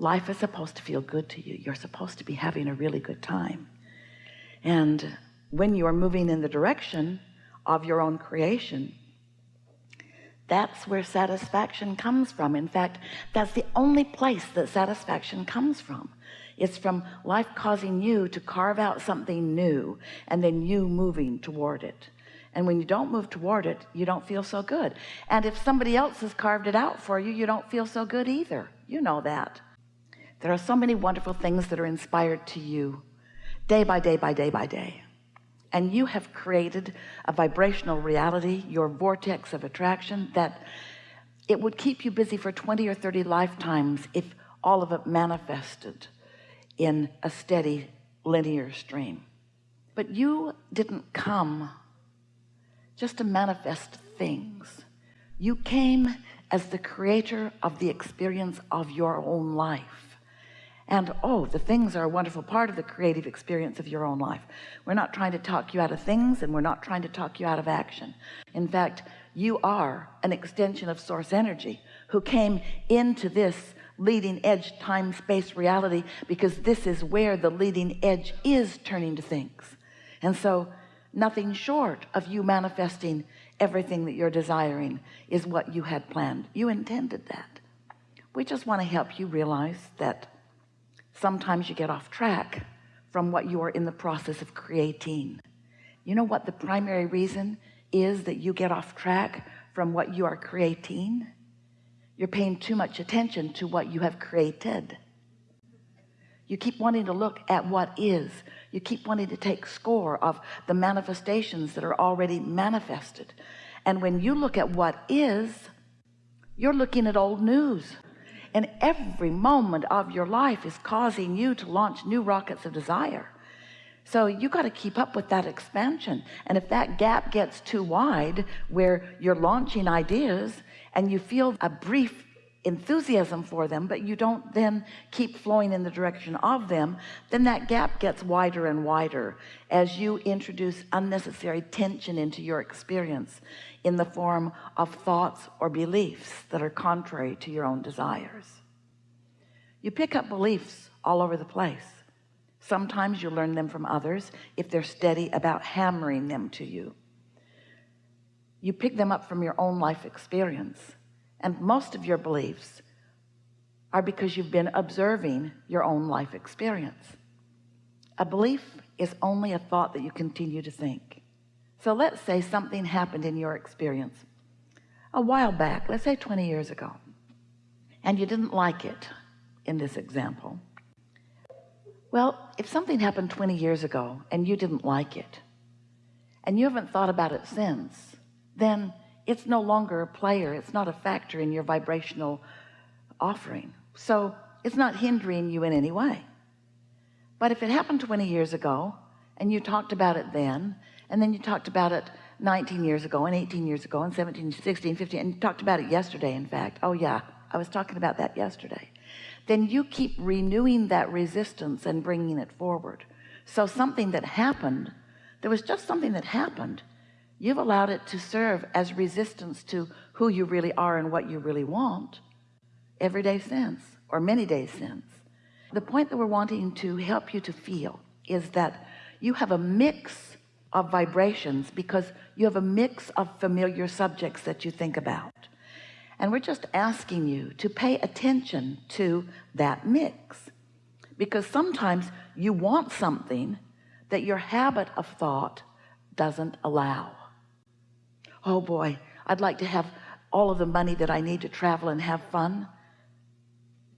life is supposed to feel good to you. You're supposed to be having a really good time. And when you are moving in the direction of your own creation that's where satisfaction comes from. In fact that's the only place that satisfaction comes from. It's from life causing you to carve out something new and then you moving toward it. And when you don't move toward it you don't feel so good. And if somebody else has carved it out for you you don't feel so good either. You know that there are so many wonderful things that are inspired to you day by day by day by day. And you have created a vibrational reality your vortex of attraction that it would keep you busy for 20 or 30 lifetimes if all of it manifested in a steady linear stream. But you didn't come just to manifest things. You came as the creator of the experience of your own life and oh the things are a wonderful part of the creative experience of your own life. We're not trying to talk you out of things and we're not trying to talk you out of action. In fact you are an extension of source energy who came into this leading edge time space reality because this is where the leading edge is turning to things. And so nothing short of you manifesting everything that you're desiring is what you had planned. You intended that. We just want to help you realize that sometimes you get off track from what you are in the process of creating. You know what the primary reason is that you get off track from what you are creating? You're paying too much attention to what you have created. You keep wanting to look at what is. You keep wanting to take score of the manifestations that are already manifested. And when you look at what is you're looking at old news and every moment of your life is causing you to launch new rockets of desire. So you got to keep up with that expansion. And if that gap gets too wide where you're launching ideas and you feel a brief enthusiasm for them but you don't then keep flowing in the direction of them then that gap gets wider and wider as you introduce unnecessary tension into your experience in the form of thoughts or beliefs that are contrary to your own desires. You pick up beliefs all over the place. Sometimes you learn them from others if they're steady about hammering them to you. You pick them up from your own life experience and most of your beliefs are because you've been observing your own life experience. A belief is only a thought that you continue to think. So let's say something happened in your experience a while back let's say 20 years ago and you didn't like it in this example. Well if something happened 20 years ago and you didn't like it and you haven't thought about it since then it's no longer a player. It's not a factor in your vibrational offering. So it's not hindering you in any way. But if it happened 20 years ago and you talked about it then and then you talked about it 19 years ago and 18 years ago and 17 16 15 and you talked about it yesterday in fact oh yeah I was talking about that yesterday then you keep renewing that resistance and bringing it forward. So something that happened there was just something that happened you've allowed it to serve as resistance to who you really are and what you really want. Every day since or many days since the point that we're wanting to help you to feel is that you have a mix of vibrations because you have a mix of familiar subjects that you think about. And we're just asking you to pay attention to that mix because sometimes you want something that your habit of thought doesn't allow oh boy I'd like to have all of the money that I need to travel and have fun.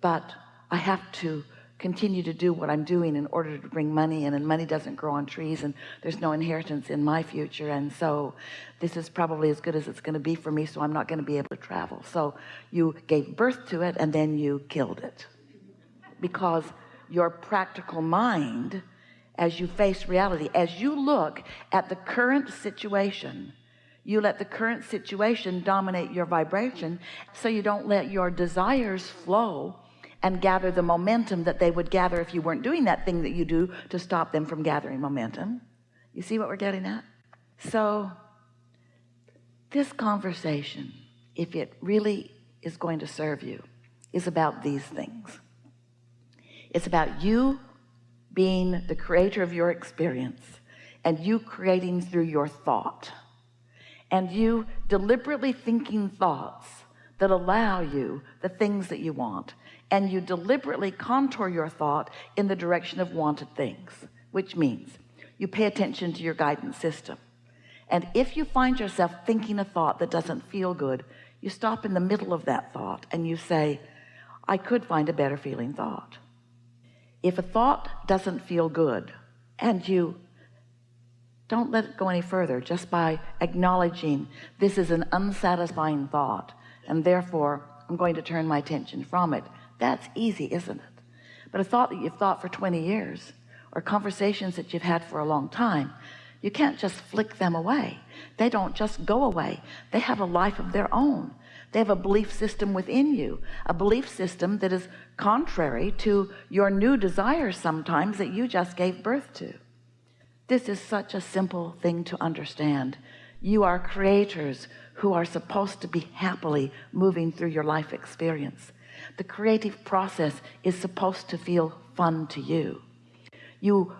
But I have to continue to do what I'm doing in order to bring money in and money doesn't grow on trees and there's no inheritance in my future and so this is probably as good as it's going to be for me so I'm not going to be able to travel. So you gave birth to it and then you killed it. Because your practical mind as you face reality as you look at the current situation you let the current situation dominate your vibration so you don't let your desires flow and gather the momentum that they would gather if you weren't doing that thing that you do to stop them from gathering momentum. You see what we're getting at? So this conversation if it really is going to serve you is about these things. It's about you being the creator of your experience and you creating through your thought and you deliberately thinking thoughts that allow you the things that you want. And you deliberately contour your thought in the direction of wanted things which means you pay attention to your guidance system. And if you find yourself thinking a thought that doesn't feel good you stop in the middle of that thought and you say I could find a better feeling thought. If a thought doesn't feel good and you don't let it go any further just by acknowledging this is an unsatisfying thought and therefore I'm going to turn my attention from it. That's easy isn't it? But a thought that you've thought for 20 years or conversations that you've had for a long time you can't just flick them away. They don't just go away. They have a life of their own. They have a belief system within you a belief system that is contrary to your new desires sometimes that you just gave birth to this is such a simple thing to understand. You are creators who are supposed to be happily moving through your life experience. The creative process is supposed to feel fun to you. You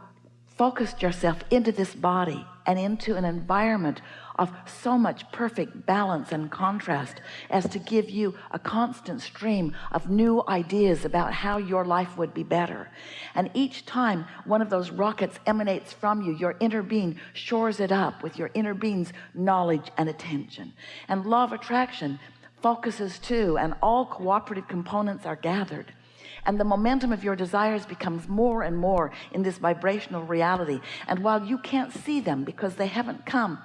focused yourself into this body and into an environment of so much perfect balance and contrast as to give you a constant stream of new ideas about how your life would be better. And each time one of those rockets emanates from you your inner being shores it up with your inner being's knowledge and attention. And law of attraction focuses too and all cooperative components are gathered and the momentum of your desires becomes more and more in this vibrational reality. And while you can't see them because they haven't come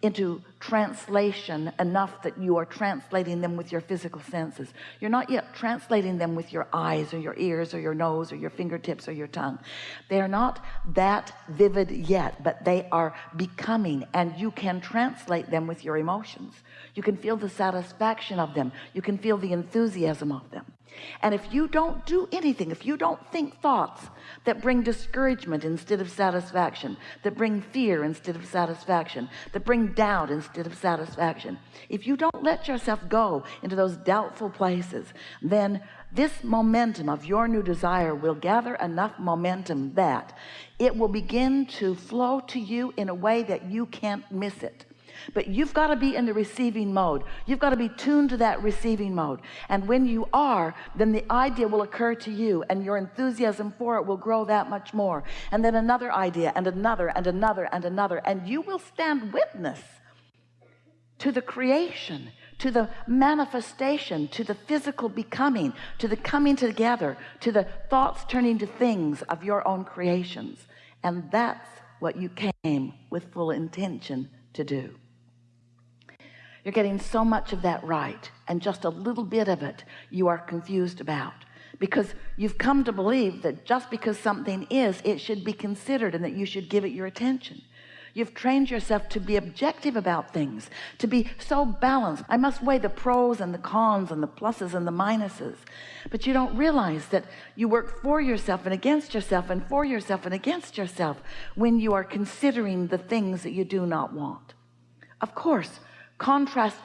into translation enough that you are translating them with your physical senses you're not yet translating them with your eyes or your ears or your nose or your fingertips or your tongue. They are not that vivid yet but they are becoming and you can translate them with your emotions. You can feel the satisfaction of them. You can feel the enthusiasm of them and if you don't do anything if you don't think thoughts that bring discouragement instead of satisfaction that bring fear instead of satisfaction that bring doubt instead of satisfaction if you don't let yourself go into those doubtful places then this momentum of your new desire will gather enough momentum that it will begin to flow to you in a way that you can't miss it but you've got to be in the receiving mode. You've got to be tuned to that receiving mode. And when you are then the idea will occur to you and your enthusiasm for it will grow that much more. And then another idea and another and another and another. And you will stand witness to the creation to the manifestation to the physical becoming to the coming together to the thoughts turning to things of your own creations. And that's what you came with full intention to do you're getting so much of that right and just a little bit of it you are confused about. Because you've come to believe that just because something is it should be considered and that you should give it your attention. You've trained yourself to be objective about things to be so balanced. I must weigh the pros and the cons and the pluses and the minuses. But you don't realize that you work for yourself and against yourself and for yourself and against yourself when you are considering the things that you do not want. Of course contrast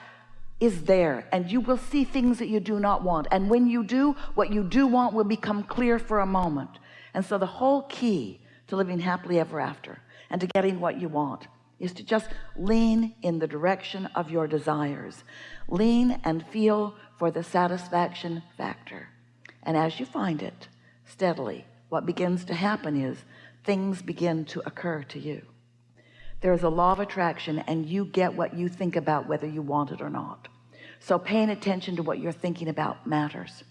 is there and you will see things that you do not want. And when you do what you do want will become clear for a moment. And so the whole key to living happily ever after and to getting what you want is to just lean in the direction of your desires. Lean and feel for the satisfaction factor. And as you find it steadily what begins to happen is things begin to occur to you there's a law of attraction and you get what you think about whether you want it or not. So paying attention to what you're thinking about matters.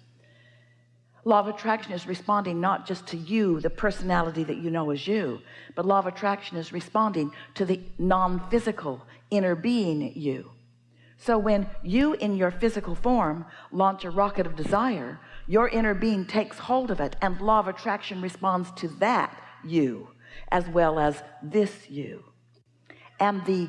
Law of attraction is responding not just to you the personality that you know as you but law of attraction is responding to the non-physical inner being you. So when you in your physical form launch a rocket of desire your inner being takes hold of it and law of attraction responds to that you as well as this you and the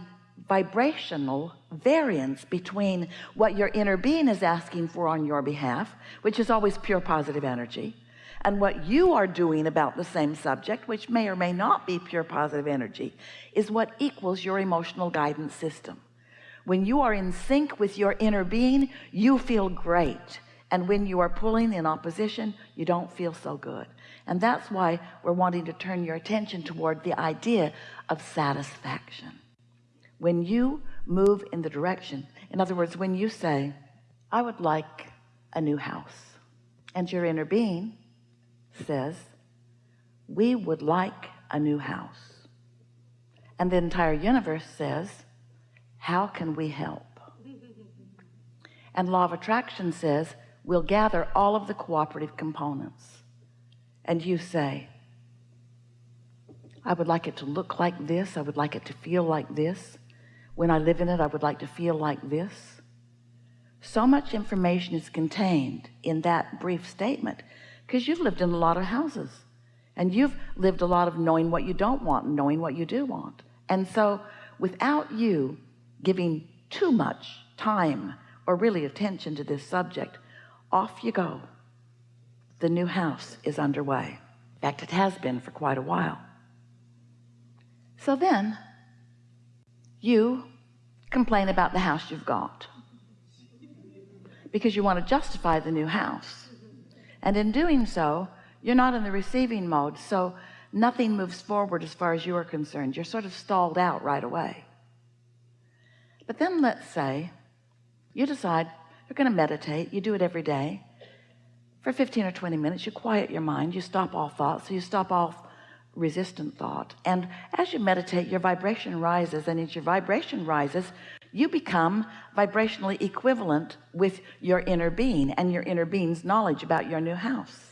vibrational variance between what your inner being is asking for on your behalf which is always pure positive energy and what you are doing about the same subject which may or may not be pure positive energy is what equals your emotional guidance system. When you are in sync with your inner being you feel great and when you are pulling in opposition you don't feel so good. And that's why we're wanting to turn your attention toward the idea of satisfaction when you move in the direction. In other words when you say I would like a new house and your inner being says we would like a new house. And the entire universe says how can we help? And law of attraction says we'll gather all of the cooperative components. And you say I would like it to look like this. I would like it to feel like this when I live in it I would like to feel like this. So much information is contained in that brief statement because you've lived in a lot of houses and you've lived a lot of knowing what you don't want and knowing what you do want. And so without you giving too much time or really attention to this subject off you go. The new house is underway. In fact it has been for quite a while. So then you complain about the house you've got because you want to justify the new house. And in doing so you're not in the receiving mode so nothing moves forward as far as you are concerned. You're sort of stalled out right away. But then let's say you decide you're going to meditate you do it every day. For 15 or 20 minutes you quiet your mind you stop all thoughts so you stop all resistant thought. And as you meditate your vibration rises. And as your vibration rises you become vibrationally equivalent with your inner being and your inner being's knowledge about your new house.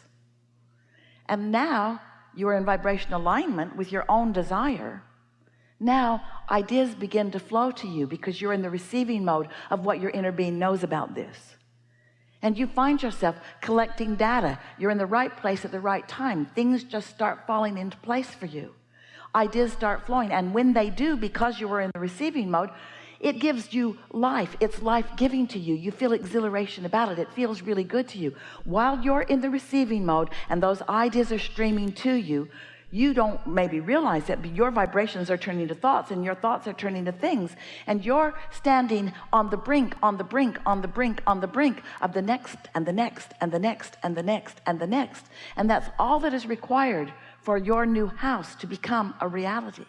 And now you are in vibration alignment with your own desire. Now ideas begin to flow to you because you're in the receiving mode of what your inner being knows about this and you find yourself collecting data. You're in the right place at the right time. Things just start falling into place for you. Ideas start flowing. And when they do because you were in the receiving mode it gives you life. It's life-giving to you. You feel exhilaration about it. It feels really good to you. While you're in the receiving mode and those ideas are streaming to you you don't maybe realize it but your vibrations are turning to thoughts and your thoughts are turning to things. And you're standing on the brink on the brink on the brink on the brink of the next and the next and the next and the next and the next. And that's all that is required for your new house to become a reality